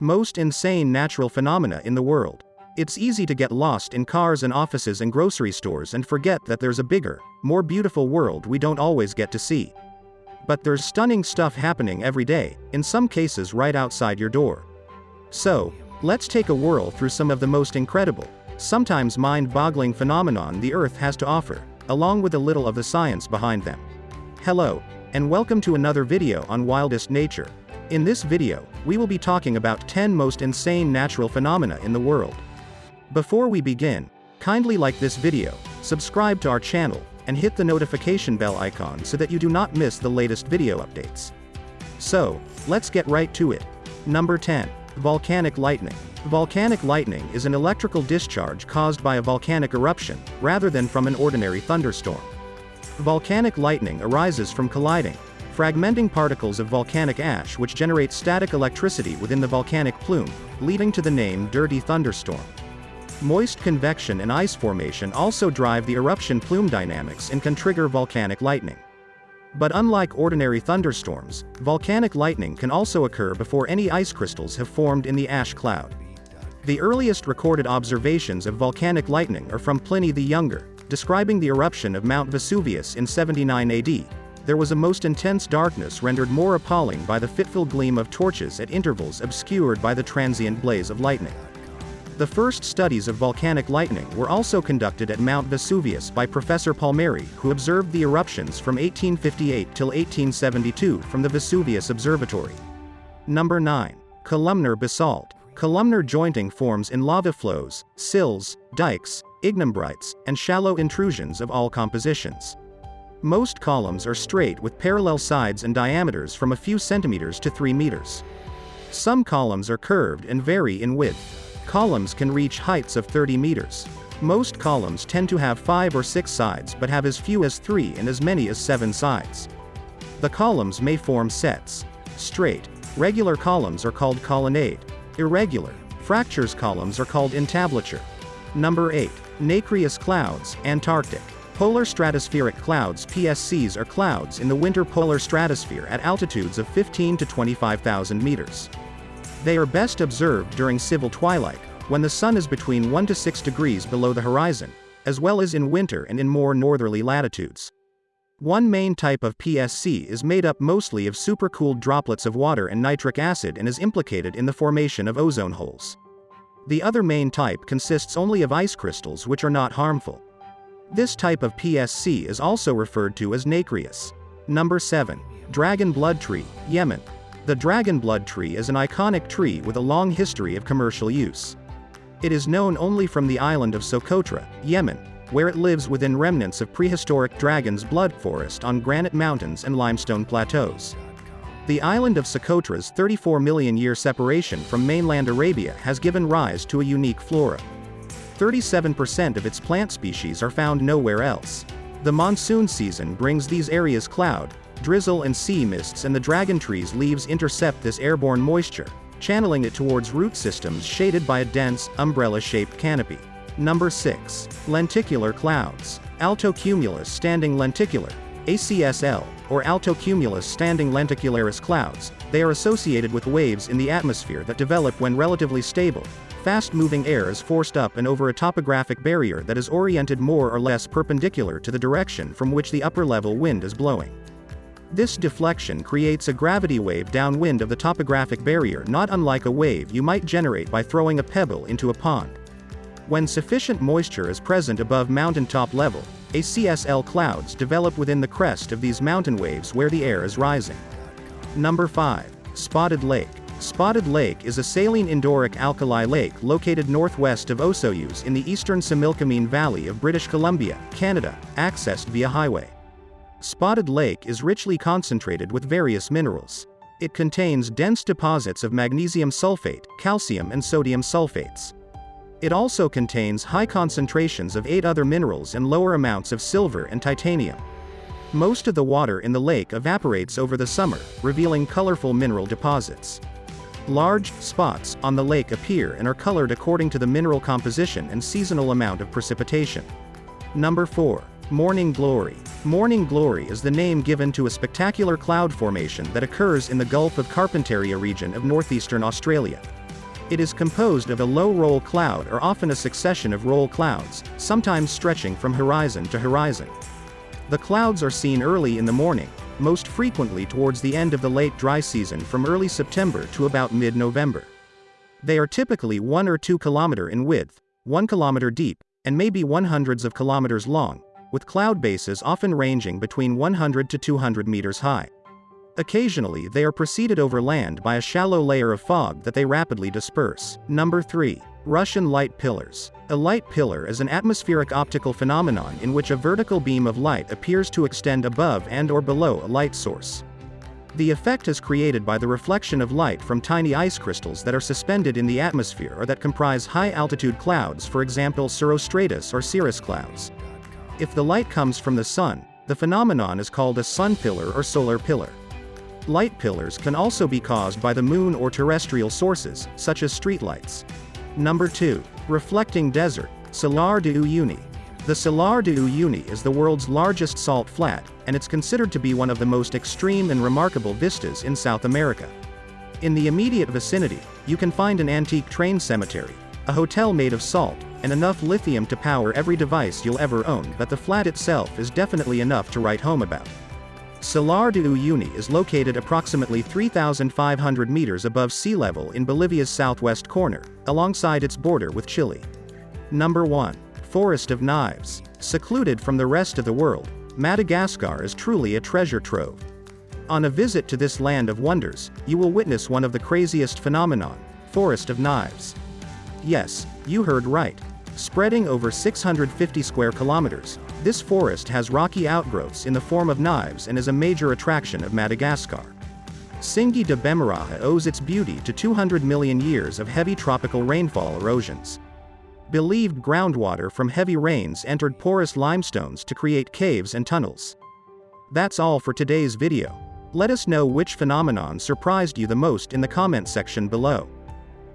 Most insane natural phenomena in the world. It's easy to get lost in cars and offices and grocery stores and forget that there's a bigger, more beautiful world we don't always get to see. But there's stunning stuff happening every day, in some cases right outside your door. So, let's take a whirl through some of the most incredible, sometimes mind-boggling phenomenon the Earth has to offer, along with a little of the science behind them. Hello, and welcome to another video on Wildest Nature. In this video, we will be talking about 10 most insane natural phenomena in the world. Before we begin, kindly like this video, subscribe to our channel, and hit the notification bell icon so that you do not miss the latest video updates. So, let's get right to it. Number 10. Volcanic lightning. Volcanic lightning is an electrical discharge caused by a volcanic eruption, rather than from an ordinary thunderstorm. Volcanic lightning arises from colliding, fragmenting particles of volcanic ash which generate static electricity within the volcanic plume, leading to the name dirty thunderstorm. Moist convection and ice formation also drive the eruption plume dynamics and can trigger volcanic lightning. But unlike ordinary thunderstorms, volcanic lightning can also occur before any ice crystals have formed in the ash cloud. The earliest recorded observations of volcanic lightning are from Pliny the Younger, describing the eruption of Mount Vesuvius in 79 AD. There was a most intense darkness rendered more appalling by the fitful gleam of torches at intervals obscured by the transient blaze of lightning. The first studies of volcanic lightning were also conducted at Mount Vesuvius by Professor Palmieri who observed the eruptions from 1858 till 1872 from the Vesuvius Observatory. Number 9. Columnar basalt. Columnar jointing forms in lava flows, sills, dikes, ignimbrites, and shallow intrusions of all compositions. Most columns are straight with parallel sides and diameters from a few centimeters to 3 meters. Some columns are curved and vary in width. Columns can reach heights of 30 meters. Most columns tend to have 5 or 6 sides but have as few as 3 and as many as 7 sides. The columns may form sets. Straight, regular columns are called colonnade. Irregular, fractures columns are called entablature. Number 8. Nacreous clouds, Antarctic. Polar stratospheric clouds PSCs are clouds in the winter polar stratosphere at altitudes of 15 to 25,000 meters. They are best observed during civil twilight, when the sun is between 1 to 6 degrees below the horizon, as well as in winter and in more northerly latitudes. One main type of PSC is made up mostly of supercooled droplets of water and nitric acid and is implicated in the formation of ozone holes. The other main type consists only of ice crystals which are not harmful. This type of PSC is also referred to as nacreous. Number 7. Dragon Blood Tree, Yemen. The dragon blood tree is an iconic tree with a long history of commercial use. It is known only from the island of Socotra, Yemen, where it lives within remnants of prehistoric dragon's blood forest on granite mountains and limestone plateaus. The island of Socotra's 34 million year separation from mainland Arabia has given rise to a unique flora. 37% of its plant species are found nowhere else. The monsoon season brings these areas cloud, drizzle and sea mists and the dragon tree's leaves intercept this airborne moisture, channeling it towards root systems shaded by a dense, umbrella-shaped canopy. Number 6. Lenticular clouds. Altocumulus standing lenticular, ACSL, or altocumulus standing lenticularis clouds, they are associated with waves in the atmosphere that develop when relatively stable, fast-moving air is forced up and over a topographic barrier that is oriented more or less perpendicular to the direction from which the upper-level wind is blowing. This deflection creates a gravity wave downwind of the topographic barrier not unlike a wave you might generate by throwing a pebble into a pond. When sufficient moisture is present above mountaintop level, ACSL clouds develop within the crest of these mountain waves where the air is rising. Number 5. Spotted Lake. Spotted Lake is a saline endorheic alkali lake located northwest of Osoyoos in the eastern Similkameen Valley of British Columbia, Canada, accessed via highway. Spotted Lake is richly concentrated with various minerals. It contains dense deposits of magnesium sulfate, calcium and sodium sulfates. It also contains high concentrations of eight other minerals and lower amounts of silver and titanium. Most of the water in the lake evaporates over the summer, revealing colorful mineral deposits. Large spots on the lake appear and are colored according to the mineral composition and seasonal amount of precipitation. Number 4. Morning Glory. Morning Glory is the name given to a spectacular cloud formation that occurs in the Gulf of Carpentaria region of northeastern Australia. It is composed of a low roll cloud or often a succession of roll clouds, sometimes stretching from horizon to horizon. The clouds are seen early in the morning, most frequently towards the end of the late dry season from early September to about mid-November. They are typically 1 or 2 kilometer in width, 1 kilometer deep, and may be one hundreds of kilometers long, with cloud bases often ranging between 100 to 200 meters high. Occasionally they are preceded over land by a shallow layer of fog that they rapidly disperse. Number 3. Russian light pillars. A light pillar is an atmospheric optical phenomenon in which a vertical beam of light appears to extend above and or below a light source. The effect is created by the reflection of light from tiny ice crystals that are suspended in the atmosphere or that comprise high-altitude clouds for example cirrostratus or cirrus clouds. If the light comes from the sun, the phenomenon is called a sun pillar or solar pillar. Light pillars can also be caused by the moon or terrestrial sources, such as streetlights. Number 2. Reflecting Desert, Salar de Uyuni. The Salar de Uyuni is the world's largest salt flat, and it's considered to be one of the most extreme and remarkable vistas in South America. In the immediate vicinity, you can find an antique train cemetery, a hotel made of salt, and enough lithium to power every device you'll ever own but the flat itself is definitely enough to write home about. Salar de Uyuni is located approximately 3,500 meters above sea level in Bolivia's southwest corner, alongside its border with Chile. Number 1. Forest of Knives. Secluded from the rest of the world, Madagascar is truly a treasure trove. On a visit to this land of wonders, you will witness one of the craziest phenomenon, Forest of Knives. Yes, you heard right. Spreading over 650 square kilometers, this forest has rocky outgrowths in the form of knives and is a major attraction of Madagascar. Tsingy de Bemaraha owes its beauty to 200 million years of heavy tropical rainfall erosions. Believed groundwater from heavy rains entered porous limestones to create caves and tunnels. That's all for today's video. Let us know which phenomenon surprised you the most in the comment section below.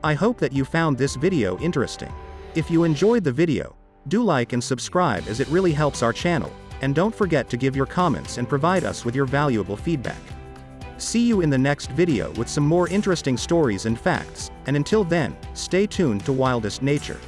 I hope that you found this video interesting. If you enjoyed the video, do like and subscribe as it really helps our channel, and don't forget to give your comments and provide us with your valuable feedback. See you in the next video with some more interesting stories and facts, and until then, stay tuned to Wildest Nature.